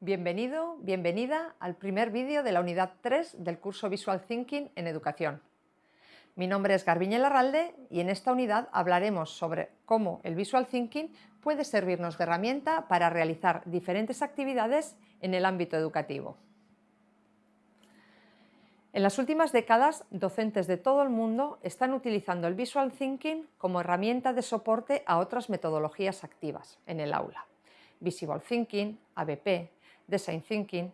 Bienvenido, bienvenida al primer vídeo de la unidad 3 del curso Visual Thinking en Educación. Mi nombre es Garbiñe Larralde y en esta unidad hablaremos sobre cómo el Visual Thinking puede servirnos de herramienta para realizar diferentes actividades en el ámbito educativo. En las últimas décadas, docentes de todo el mundo están utilizando el Visual Thinking como herramienta de soporte a otras metodologías activas en el aula. Visible Thinking, ABP, Design Thinking,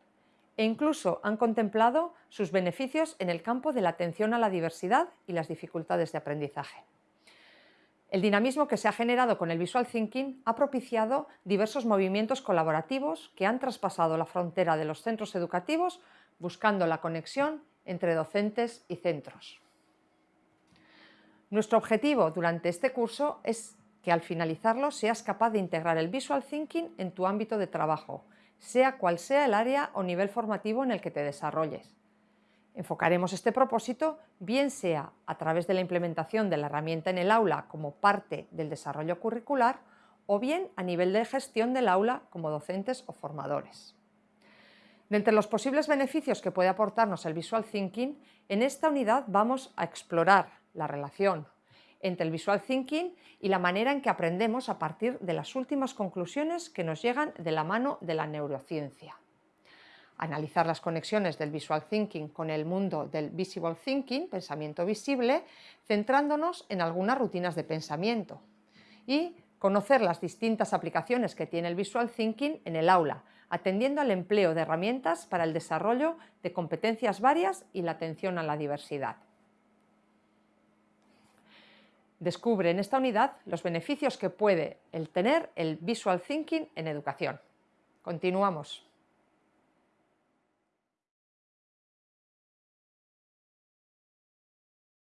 e incluso han contemplado sus beneficios en el campo de la atención a la diversidad y las dificultades de aprendizaje. El dinamismo que se ha generado con el Visual Thinking ha propiciado diversos movimientos colaborativos que han traspasado la frontera de los centros educativos buscando la conexión entre docentes y centros. Nuestro objetivo durante este curso es que al finalizarlo seas capaz de integrar el Visual Thinking en tu ámbito de trabajo, sea cual sea el área o nivel formativo en el que te desarrolles. Enfocaremos este propósito bien sea a través de la implementación de la herramienta en el aula como parte del desarrollo curricular o bien a nivel de gestión del aula como docentes o formadores. De entre los posibles beneficios que puede aportarnos el Visual Thinking, en esta unidad vamos a explorar la relación entre el Visual Thinking y la manera en que aprendemos a partir de las últimas conclusiones que nos llegan de la mano de la neurociencia. Analizar las conexiones del Visual Thinking con el mundo del Visible Thinking, pensamiento visible, centrándonos en algunas rutinas de pensamiento. Y conocer las distintas aplicaciones que tiene el Visual Thinking en el aula, atendiendo al empleo de herramientas para el desarrollo de competencias varias y la atención a la diversidad. Descubre en esta unidad los beneficios que puede el tener el Visual Thinking en educación. Continuamos.